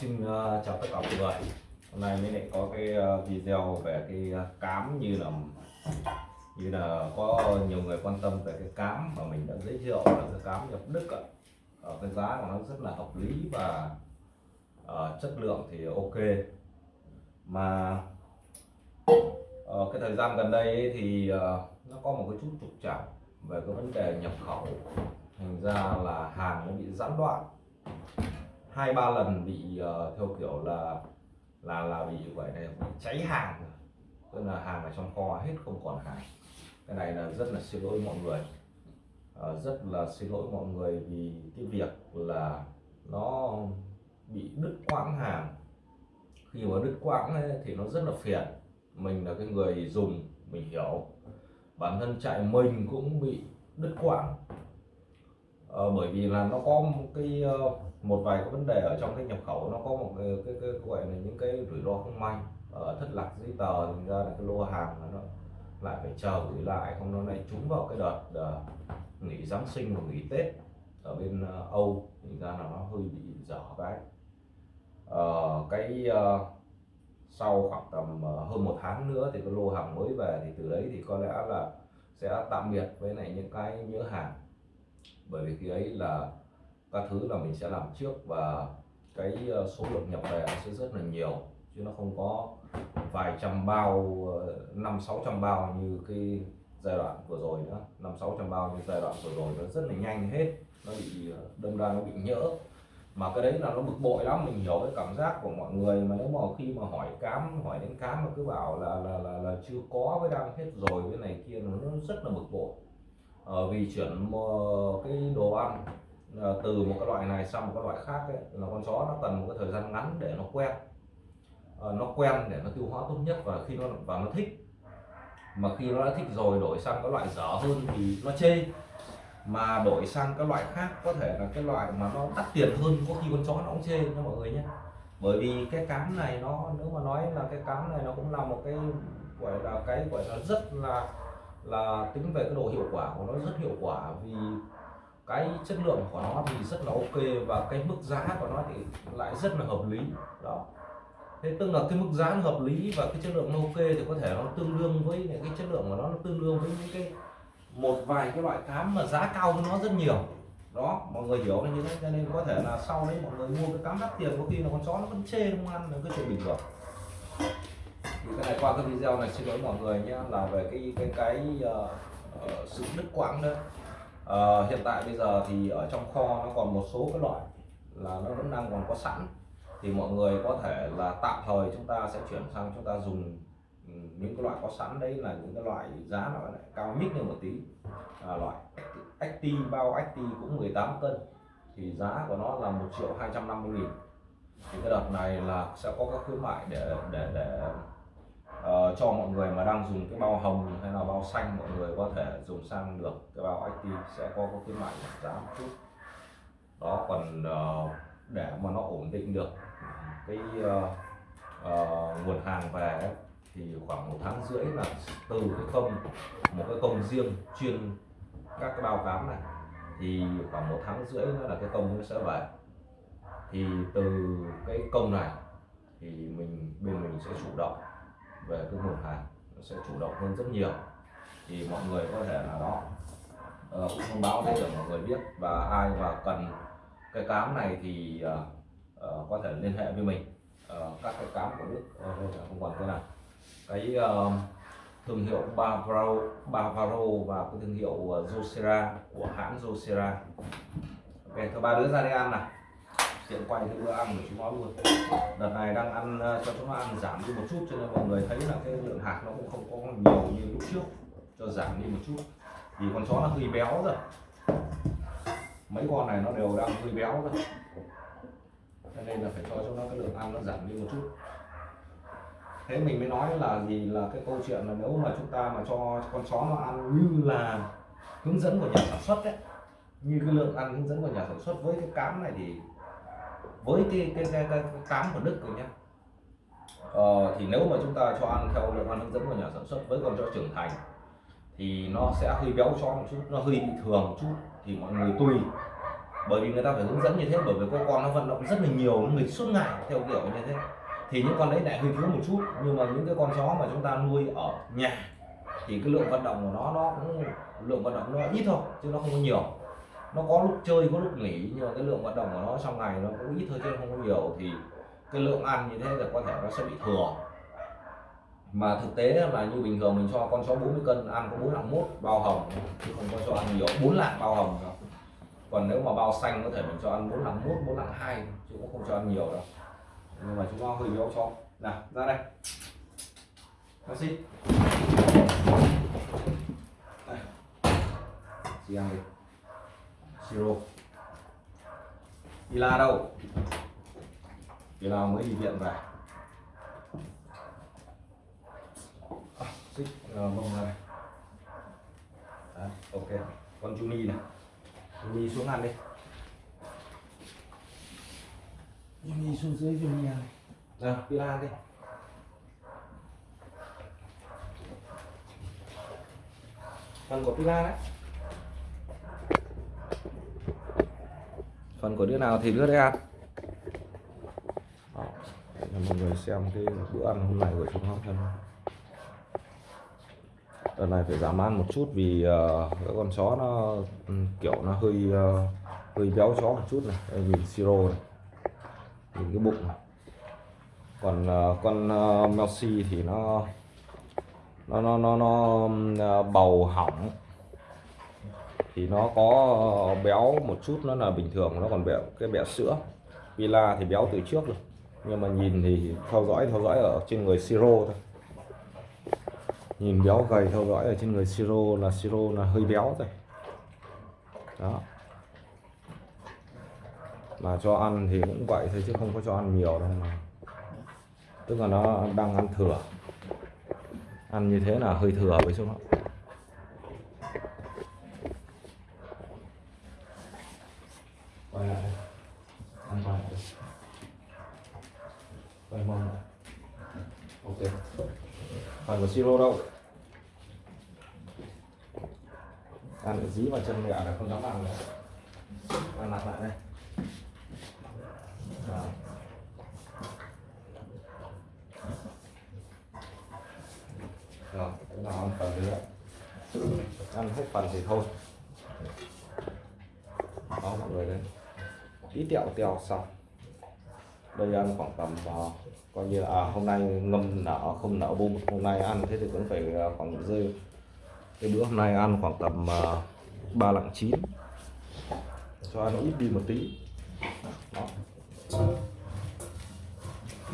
xin uh, chào tất cả mọi người. Hôm nay mới lại có cái uh, video về cái uh, cám như là như là có nhiều người quan tâm về cái cám mà mình đã giới thiệu là cái cám nhập Đức ạ. Ở cái giá của nó rất là hợp lý và uh, chất lượng thì ok. Mà uh, cái thời gian gần đây ấy thì uh, nó có một cái chút trục trặc về cái vấn đề nhập khẩu. Thành ra là hàng nó bị gián đoạn hai ba lần bị uh, theo kiểu là là là bị gọi này bị cháy hàng. Tức là hàng ở trong kho hết không còn hàng. Cái này là rất là xin lỗi mọi người. Uh, rất là xin lỗi mọi người vì cái việc là nó bị đứt quãng hàng. Khi mà đứt quãng ấy, thì nó rất là phiền. Mình là cái người dùng mình hiểu. Bản thân chạy mình cũng bị đứt quãng ờ, bởi vì là nó có một cái ờ, một vài cái vấn đề ở trong cái nhập khẩu nó có một cái, cái, cái, gọi là những cái rủi ro không may ở thất lạc giấy tờ thì ra là cái lô hàng nó lại phải chờ gửi lại không nó lại trúng vào cái đợt uh, nghỉ Giáng sinh và nghỉ Tết ở bên uh, Âu thì ra là nó hơi bị dở cái uh, cái uh, sau khoảng tầm uh, hơn một tháng nữa thì cái lô hàng mới về thì từ đấy thì có lẽ là sẽ tạm biệt với lại những cái nhớ hàng bởi vì khi ấy là các thứ là mình sẽ làm trước và cái ờ, số lượng nhập về sẽ rất là nhiều. Chứ nó không có vài trăm bao ờ, năm sáu trăm bao như cái giai đoạn vừa rồi nữa. Năm sáu trăm bao như giai đoạn vừa rồi nó rất là nhanh hết. Nó bị ờ, đâm ra nó bị nhỡ. Mà cái đấy là nó bực bội lắm mình hiểu cái cảm giác của mọi người. Mà nếu mà khi mà hỏi cám hỏi đến cám mà cứ bảo là là là, là chưa có với đang hết rồi cái này kia nó rất là bực bội. Ờ, vì chuyển cái đồ ăn ờ, từ một cái loại này sang một cái loại khác ấy, là con chó nó cần một cái thời gian ngắn để nó quen. Ờ, nó quen để nó tiêu hóa tốt nhất và khi nó và nó thích. Mà khi nó đã thích rồi đổi sang cái loại dở hơn thì nó chê. Mà đổi sang các loại khác có thể là cái loại mà nó đắt tiền hơn có khi con chó nó cũng chê nha mọi người nhé. Bởi vì cái cám này nó nếu mà nói là cái cám này nó cũng là một cái gọi là cái gọi là rất là là tính về cái độ hiệu quả của nó rất hiệu quả vì cái chất lượng của nó thì rất là ok và cái mức giá của nó thì lại rất là hợp lý. Đó. Thế tức là cái mức giá nó hợp lý và cái chất lượng nó ok thì có thể nó tương đương với những cái chất lượng của nó nó tương đương với những cái một vài cái loại cám mà giá cao hơn nó rất nhiều. Đó, mọi người hiểu như thế, cho nên có thể là sau đấy mọi người mua cái cám đắt tiền có khi là con chó nó vẫn chê không ăn là cái chuyện bình thường thì cái này qua cái video này xin lỗi mọi người nhé là về cái cái cái uh, sự đứt quãng đó. Uh, hiện tại bây giờ thì ở trong kho nó còn một số cái loại là nó vẫn đang còn có sẵn. Thì mọi người có thể là tạm thời chúng ta sẽ chuyển sang chúng ta dùng ừ, những cái loại có sẵn đấy là những cái loại giá nó lại cao mít hơn một tí. À, loại acti bao acti cũng 18 cân. Thì giá của nó là 1 triệu 250 nghìn. Thì cái đợt này là sẽ có các khuyến mại để để để cho mọi người mà đang dùng cái bao hồng hay là bao xanh mọi người có thể dùng sang được. Cái bao active sẽ có có khuyến mại giá một chút. Đó còn uh, để mà nó ổn định được cái uh, uh, nguồn hàng về thì khoảng một tháng rưỡi là từ cái công một cái công riêng chuyên các cái bao cám này thì khoảng một tháng rưỡi nữa là cái công nó sẽ về. Thì từ cái công này thì mình bên mình sẽ chủ động về cái nguồn hàng nó sẽ chủ động hơn rất nhiều. Thì mọi người có thể là đó. Uh, cũng thông báo để mọi người biết và ai mà cần cái cám này thì uh, uh, có thể liên hệ với mình. Uh, các cái cám của đức uh, không còn cái nào. Cái uh, thương hiệu Bavaro, Bavaro và cái thương hiệu Josera của hãng Josera. Ok thứ ba đứa ra đi ăn này tiện quay cái bữa ăn của chúng nó luôn. Đợt này đang ăn ờ, cho chúng nó ăn giảm đi một chút cho nên mọi người thấy là cái lượng hạt nó cũng không có nhiều như lúc trước, cho giảm đi một chút. Vì con chó nó hơi béo rồi mấy con này nó đều đang hơi béo rồi cho nên là phải cho cho nó cái lượng ăn nó giảm đi một chút. Thế mình mới nói là gì, là cái câu chuyện là nếu mà chúng ta mà cho con chó nó ăn như là hướng dẫn của nhà sản xuất đấy, như cái lượng ăn hướng dẫn của nhà sản xuất với cái cám này thì với cái cái cái, cái, cái cám của Đức rồi nhé ờ, thì nếu mà chúng ta cho ăn theo lượng ăn hướng dẫn của nhà sản xuất với con chó trưởng thành thì nó sẽ hơi béo cho một chút nó hơi bị thường một chút thì mọi người tùy. Bởi vì người ta phải hướng dẫn như thế bởi vì con con nó vận động rất là nhiều nó nghịch suốt ngày theo kiểu như thế. Thì những con đấy lại hơi thiếu một chút nhưng mà những cái con chó mà chúng ta nuôi ở nhà thì cái lượng vận động của nó nó cũng lượng vận động nó ít thôi chứ nó không có nhiều nó có lúc chơi, có lúc nghỉ, nhưng mà cái lượng vận động của nó trong ngày nó cũng ít thôi chứ không có nhiều. Thì cái lượng ăn như thế là có thể nó sẽ bị thừa. Mà thực tế là như bình thường mình cho con chó 40 cân ăn có bốn lạng mốt bao hồng, chứ không có cho ăn nhiều. Bốn lạng bao hồng đâu. Còn nếu mà bao xanh có thể mình cho ăn bốn lạng mốt, bốn lạng hai chứ cũng không cho ăn nhiều đâu. Nhưng mà chúng nó hơi béo cho. Nào, ra đây. Merci. Đây. Chị ăn đi. Siro. Ila đâu? Ila mới đi viện về. À, xích uh, mông ra này. Đấy, ok. Con Juni này. Juni xuống ăn đi. Juni xuống dưới Juni ăn. Nào, Ila ăn đi. phần của pila đấy phần của đứa nào thì đứa đấy ăn Đó. Để mọi người xem cái bữa ăn hôm nay của chúng nó thân đợt này phải giảm ăn một chút vì uh, cái con chó nó um, kiểu nó hơi uh, hơi béo chó một chút này Đây, nhìn siro này nhìn cái bụng này. còn uh, con uh, Melsi thì nó nó nó nó nó ừ, bầu hỏng thì nó có béo một chút, nó là bình thường, nó còn béo, cái béo sữa. Villa thì béo từ trước rồi, nhưng mà nhìn thì theo dõi theo dõi ở trên người siro thôi. Nhìn béo gầy, theo dõi ở trên người siro là siro là hơi béo rồi đó. Mà cho ăn thì cũng vậy thôi, chứ không có cho ăn nhiều đâu mà. Tức là nó đang ăn thừa. Ăn như thế là hơi thừa với chúng nó quay lại ăn quay lại quay mông ok. Phần của siro đâu? Ăn ở dí vào chân gà là không dám ăn nữa. Ăn lặt lại đây. Đó. rồi chúng ta ăn phần nữa. Ăn hết phần thì thôi. Đó, mọi người đây. Tí tẹo teo xong đây ăn khoảng tầm uh, coi như là à, hôm nay ngâm nở không nở bung hôm nay ăn thế thì cũng phải uh, khoảng rơi cái bữa hôm nay ăn khoảng tầm ờ, ba uh, lạng chín. Cho ăn ít đi một tí. Đó.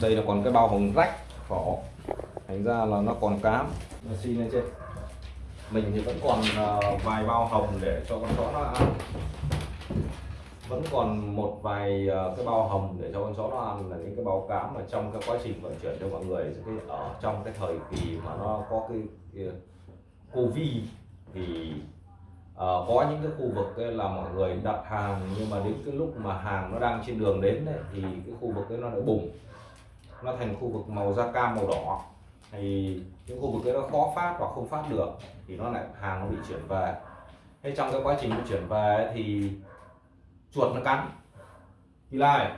đây là còn cái bao hồng rách vỏ thành ra là nó còn cám. Nó xin lên trên. Mình thì vẫn còn uh, vài bao hồng để cho con chó nó ăn vẫn còn một vài ờ, cái bao hồng để cho con chó nó ăn là những cái báo cám mà trong cái quá trình vận chuyển cho mọi người cái ở trong cái thời kỳ mà nó có cái, cái covid thì uh, có những cái khu vực ấy là mọi người đặt hàng nhưng mà đến cái lúc mà hàng nó đang trên đường đến ấy, thì cái khu vực ấy nó lại bùng. Nó thành khu vực màu da cam màu đỏ. Thì những khu vực ấy nó khó phát hoặc không phát được thì nó lại hàng nó bị chuyển về. Thế trong cái quá trình chuyển về thì chuột nó cắn. Thì lại